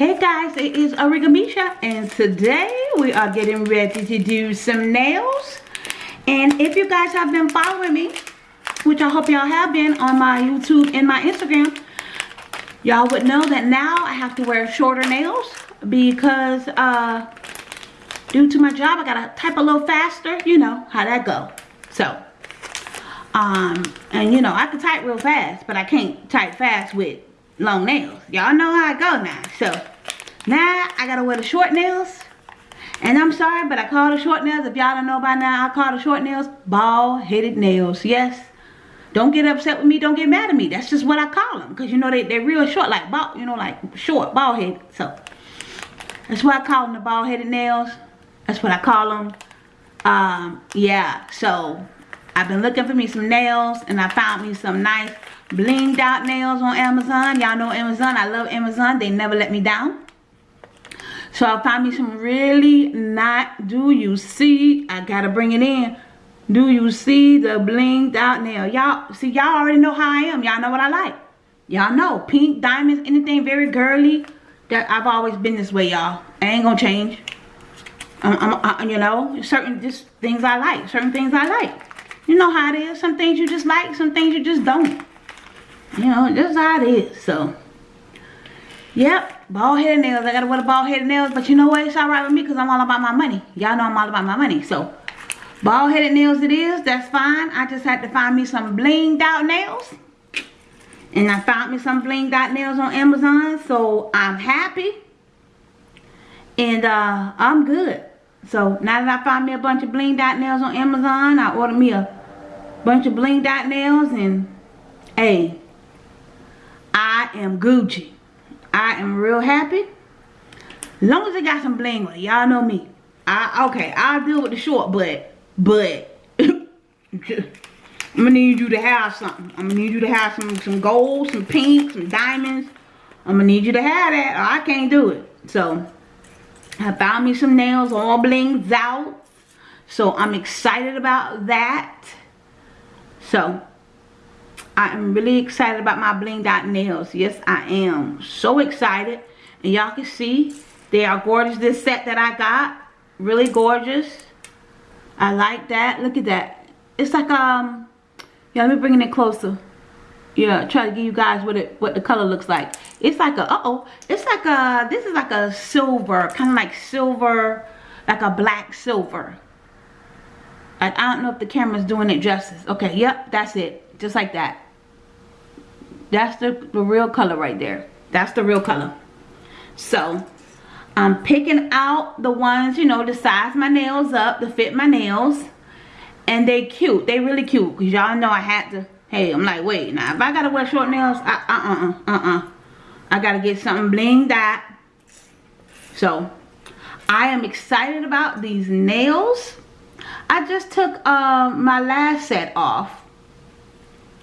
it is Origamisha and today we are getting ready to do some nails. And if you guys have been following me which I hope y'all have been on my YouTube and my Instagram y'all would know that now I have to wear shorter nails because uh due to my job I gotta type a little faster you know how that go. So um and you know I can type real fast but I can't type fast with long nails. Y'all know how I go now. So now I gotta wear the short nails. And I'm sorry but I call the short nails if y'all don't know by now I call the short nails bald headed nails. Yes. Don't get upset with me don't get mad at me. That's just what I call them because you know they, they're real short like bald you know like short bald headed so that's why I call them the bald headed nails. That's what I call them. Um yeah so I've been looking for me some nails and I found me some nice blinged out nails on Amazon. Y'all know Amazon. I love Amazon. They never let me down. So I found me some really not, do you see? I gotta bring it in. Do you see the blinged out nail? Y'all, see y'all already know how I am. Y'all know what I like. Y'all know. Pink, diamonds, anything very girly. That I've always been this way, y'all. I ain't gonna change. Uh, I'm, I'm, I, you know, certain just things I like. Certain things I like. You know how it is. Some things you just like, some things you just don't. You know, just how it is. So, yep, bald headed nails. I gotta wear the bald headed nails, but you know what? It's alright with me because I'm all about my money. Y'all know I'm all about my money. So, bald headed nails it is. That's fine. I just had to find me some blinged out nails. And I found me some blinged out nails on Amazon. So, I'm happy. And uh, I'm good. So, now that I found me a bunch of blinged out nails on Amazon, I ordered me a bunch of bling dot nails and hey I am Gucci. I am real happy. Long as it got some bling on y'all know me. I okay I'll deal with the short but but I'm gonna need you to have something. I'm gonna need you to have some some gold some pink some diamonds. I'm gonna need you to have that I can't do it. So I found me some nails all blinged out. So I'm excited about that so, I am really excited about my bling dot nails. Yes, I am. So excited. And y'all can see, they are gorgeous. This set that I got, really gorgeous. I like that. Look at that. It's like, um, yeah, let me bring it closer. Yeah, try to give you guys what it what the color looks like. It's like a, uh-oh. It's like a, this is like a silver, kind of like silver, like a black silver. I, I don't know if the camera's doing it justice. Okay, yep, that's it. Just like that. That's the, the real color right there. That's the real color. So, I'm picking out the ones, you know, to size my nails up, to fit my nails. And they cute. They really cute. Because y'all know I had to, hey, I'm like, wait, now if I got to wear short nails, uh-uh, uh-uh. I uh, uh, uh, got to get something bling that. So, I am excited about these nails. I just took uh, my last set off.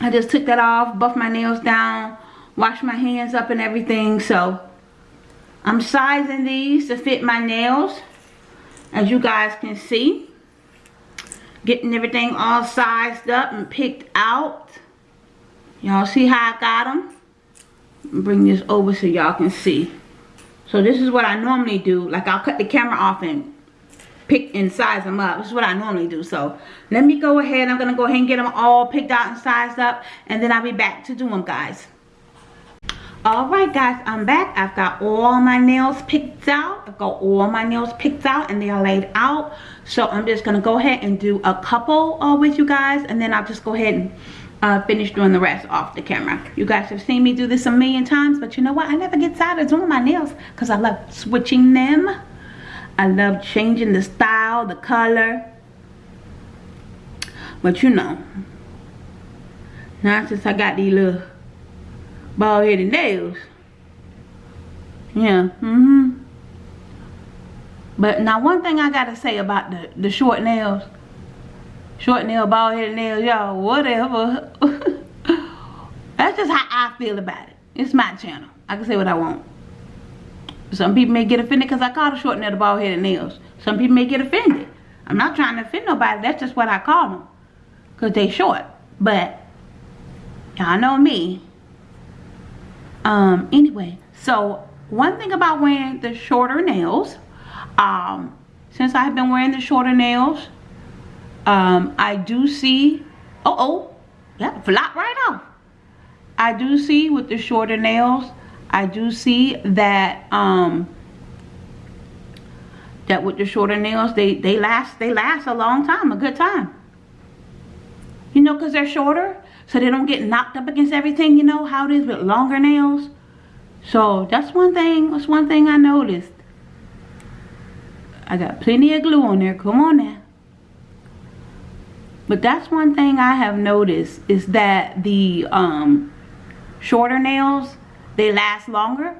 I just took that off, buffed my nails down, washed my hands up and everything. So I'm sizing these to fit my nails. As you guys can see. Getting everything all sized up and picked out. Y'all see how I got them? Bring this over so y'all can see. So this is what I normally do. Like I'll cut the camera off and pick and size them up. This is what I normally do. So let me go ahead. I'm going to go ahead and get them all picked out and sized up. And then I'll be back to do them, guys. Alright guys, I'm back. I've got all my nails picked out. I've got all my nails picked out and they are laid out. So I'm just going to go ahead and do a couple uh, with you guys. And then I'll just go ahead and uh, finish doing the rest off the camera. You guys have seen me do this a million times. But you know what? I never get tired of doing my nails. Because I love switching them. I love changing the style, the color. But you know, now since I got these little bald headed nails, yeah, mm-hmm. But now one thing I gotta say about the, the short nails, short nail, bald headed nails, y'all, whatever. That's just how I feel about it. It's my channel. I can say what I want. Some people may get offended because I call the short nail the bald headed nails. Some people may get offended. I'm not trying to offend nobody. That's just what I call them. Because they short. But, y'all know me. Um, anyway, so one thing about wearing the shorter nails um since i've been wearing the shorter nails um i do see uh oh yeah flop right off i do see with the shorter nails i do see that um that with the shorter nails they they last they last a long time a good time. You know because they're shorter so they don't get knocked up against everything you know how it is with longer nails. So that's one thing that's one thing i noticed. I got plenty of glue on there come on now. But that's one thing i have noticed is that the um shorter nails they last longer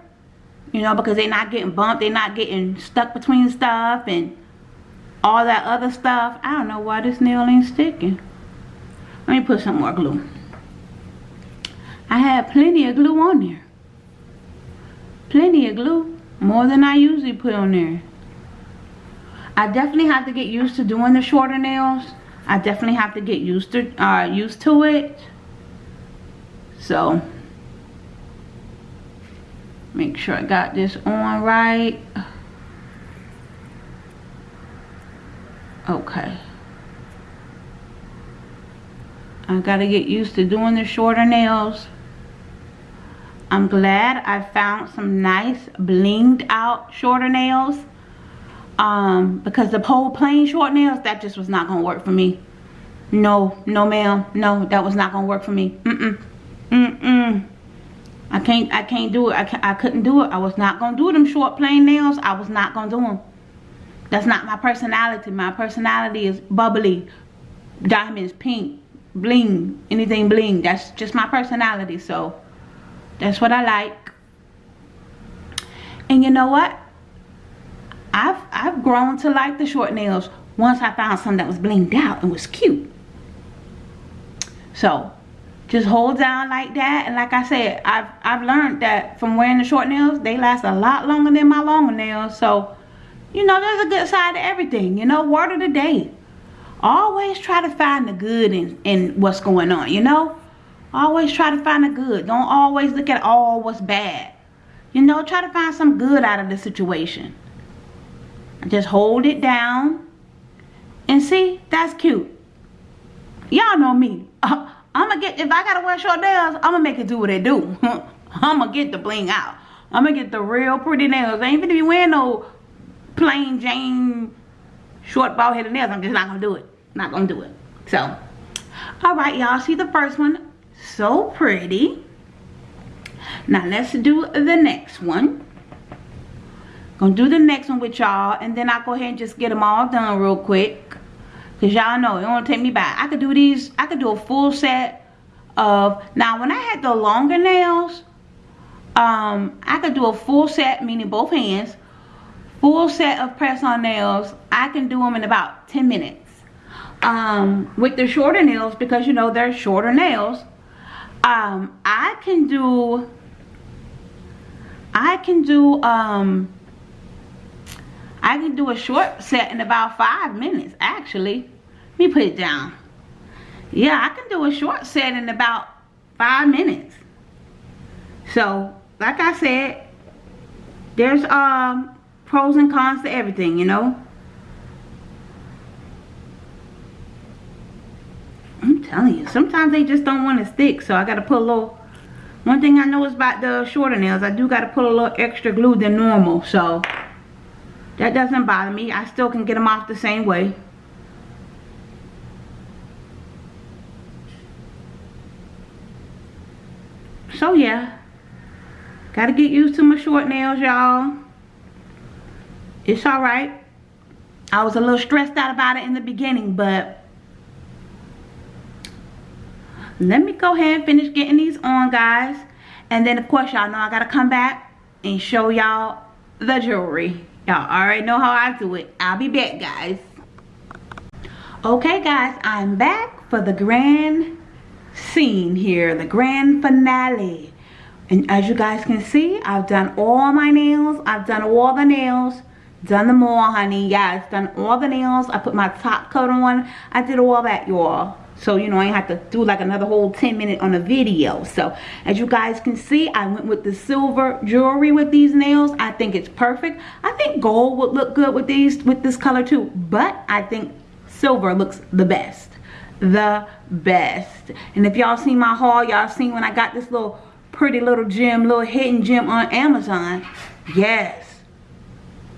you know because they're not getting bumped they're not getting stuck between stuff and all that other stuff. I don't know why this nail ain't sticking. Let me put some more glue. I have plenty of glue on there. Plenty of glue more than i usually put on there. I definitely have to get used to doing the shorter nails. I definitely have to get used to uh used to it. So make sure I got this on right. Okay. I gotta get used to doing the shorter nails. I'm glad I found some nice blinged out shorter nails um, because the whole plain short nails that just was not gonna work for me. No no ma'am no that was not gonna work for me. Mm-mm mm-mm I can't I can't do it. I, can't, I couldn't do it. I was not going to do them short plain nails. I was not going to do them. That's not my personality. My personality is bubbly, diamonds, pink, bling, anything bling. That's just my personality. So that's what I like. And you know what? I've I've grown to like the short nails once I found something that was blinged out and was cute. So just hold down like that. And like I said I've, I've learned that from wearing the short nails they last a lot longer than my longer nails. So you know there's a good side to everything you know word of the day. Always try to find the good in, in what's going on you know? Always try to find the good. Don't always look at all what's bad. You know try to find some good out of the situation. Just hold it down. And see that's cute. Y'all know me I'm gonna get, if I gotta wear short nails, I'm gonna make it do what it do. I'm gonna get the bling out. I'm gonna get the real pretty nails. I ain't gonna be wearing no plain Jane short bald headed nails. I'm just not gonna do it. Not gonna do it. So, alright y'all, see the first one? So pretty. Now let's do the next one. Gonna do the next one with y'all and then I'll go ahead and just get them all done real quick. Because y'all know, it won't take me back. I could do these, I could do a full set of, now when I had the longer nails, um, I could do a full set, meaning both hands, full set of press-on nails. I can do them in about 10 minutes. Um, with the shorter nails, because you know they're shorter nails, um, I can do, I can do, um, I can do a short set in about five minutes, actually. Let me put it down. Yeah, I can do a short set in about five minutes. So, like I said, there's um pros and cons to everything, you know. I'm telling you, sometimes they just don't want to stick, so I got to put a little... One thing I know is about the shorter nails, I do got to put a little extra glue than normal, so... That doesn't bother me. I still can get them off the same way. So yeah. Gotta get used to my short nails, y'all. It's alright. I was a little stressed out about it in the beginning, but let me go ahead and finish getting these on, guys. And then, of course, y'all know I gotta come back and show y'all the jewelry. Y'all already know how I do it. I'll be back, guys. Okay, guys, I'm back for the grand scene here, the grand finale. And as you guys can see, I've done all my nails. I've done all the nails. Done them all, honey. Yes, done all the nails. I put my top coat on. I did all that, y'all. So you know I have to do like another whole 10 minute on a video. So as you guys can see I went with the silver jewelry with these nails. I think it's perfect. I think gold would look good with these with this color too. But I think silver looks the best. The best. And if y'all seen my haul y'all seen when I got this little pretty little gem little hidden gem on Amazon? Yes.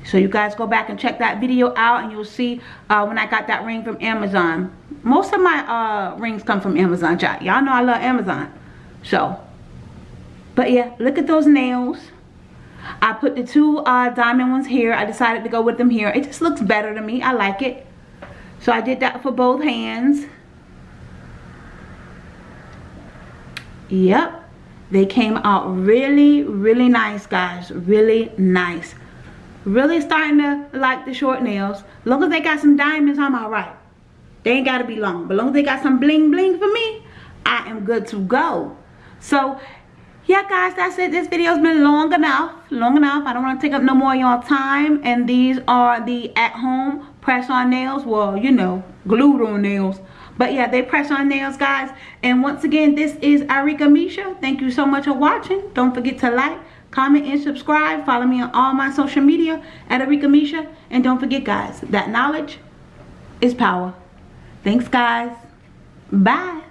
So you guys go back and check that video out and you'll see uh, when I got that ring from Amazon most of my uh, rings come from Amazon. Y'all know I love Amazon. So, but yeah, look at those nails. I put the two uh, diamond ones here. I decided to go with them here. It just looks better to me. I like it. So I did that for both hands. Yep. They came out really, really nice, guys. Really nice. Really starting to like the short nails. As long as they got some diamonds, I'm alright. They ain't got to be long. But long as they got some bling bling for me, I am good to go. So, yeah, guys, that's it. This video's been long enough. Long enough. I don't want to take up no more y'all time. And these are the at-home press-on nails. Well, you know, glued on nails. But yeah, they press on nails, guys. And once again, this is Arika Misha. Thank you so much for watching. Don't forget to like, comment, and subscribe. Follow me on all my social media at Arika Misha. And don't forget, guys, that knowledge is power. Thanks, guys. Bye.